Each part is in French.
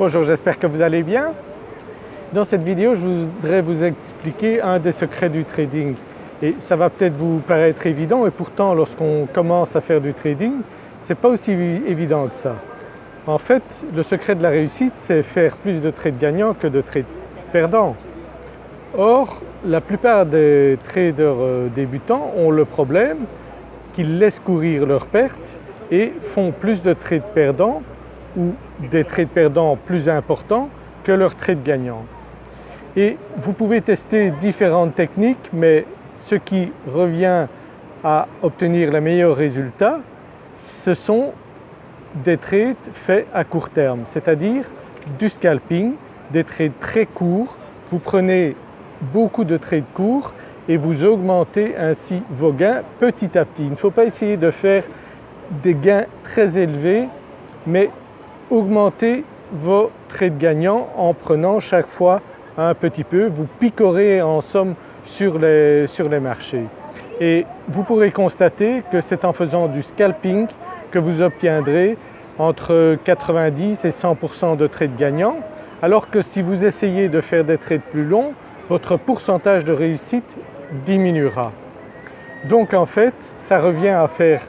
Bonjour, j'espère que vous allez bien. Dans cette vidéo, je voudrais vous expliquer un des secrets du trading et ça va peut-être vous paraître évident et pourtant lorsqu'on commence à faire du trading, ce n'est pas aussi évident que ça. En fait, le secret de la réussite, c'est faire plus de trades gagnants que de trades perdants. Or, la plupart des traders euh, débutants ont le problème qu'ils laissent courir leurs pertes et font plus de trades perdants ou des trades perdants plus importants que leurs trades gagnants. Et vous pouvez tester différentes techniques mais ce qui revient à obtenir les meilleurs résultats, ce sont des trades faits à court terme, c'est-à-dire du scalping, des trades très courts. Vous prenez beaucoup de trades courts et vous augmentez ainsi vos gains petit à petit. Il ne faut pas essayer de faire des gains très élevés mais augmenter vos trades gagnants en prenant chaque fois un petit peu, vous picorez en somme sur les, sur les marchés. Et vous pourrez constater que c'est en faisant du scalping que vous obtiendrez entre 90 et 100% de trades gagnants alors que si vous essayez de faire des trades plus longs, votre pourcentage de réussite diminuera. Donc en fait, ça revient à faire,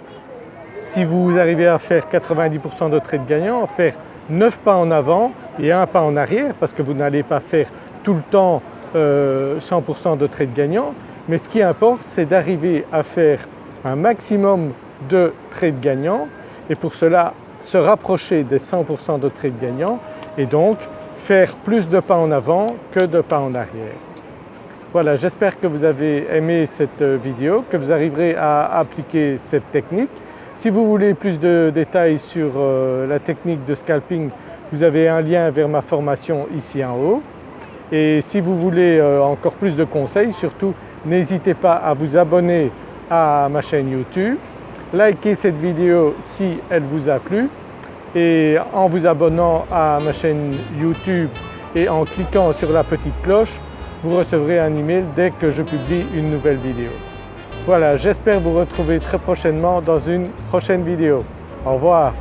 si vous arrivez à faire 90% de trades gagnants, faire 9 pas en avant et un pas en arrière parce que vous n'allez pas faire tout le temps 100% euh, de trades gagnants mais ce qui importe c'est d'arriver à faire un maximum de trades gagnants et pour cela se rapprocher des 100% de trades gagnants et donc faire plus de pas en avant que de pas en arrière. Voilà, j'espère que vous avez aimé cette vidéo, que vous arriverez à appliquer cette technique. Si vous voulez plus de détails sur euh, la technique de scalping, vous avez un lien vers ma formation ici en haut. Et si vous voulez euh, encore plus de conseils, surtout n'hésitez pas à vous abonner à ma chaîne YouTube, likez cette vidéo si elle vous a plu et en vous abonnant à ma chaîne YouTube et en cliquant sur la petite cloche, vous recevrez un email dès que je publie une nouvelle vidéo. Voilà, j'espère vous retrouver très prochainement dans une prochaine vidéo. Au revoir.